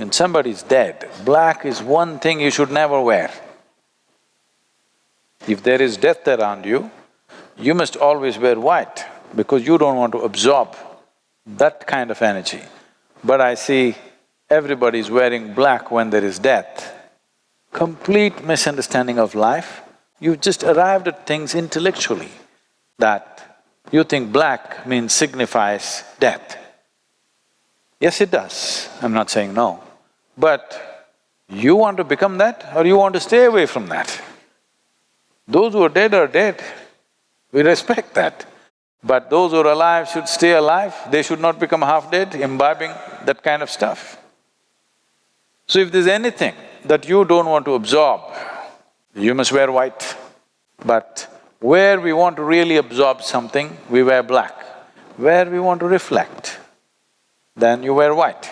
and somebody's dead, black is one thing you should never wear. If there is death around you, you must always wear white because you don't want to absorb that kind of energy. But I see everybody's wearing black when there is death. Complete misunderstanding of life. You've just arrived at things intellectually that you think black means signifies death. Yes, it does, I'm not saying no. But you want to become that or you want to stay away from that? Those who are dead are dead, we respect that. But those who are alive should stay alive, they should not become half-dead, imbibing that kind of stuff. So if there's anything that you don't want to absorb, you must wear white. But where we want to really absorb something, we wear black. Where we want to reflect, then you wear white.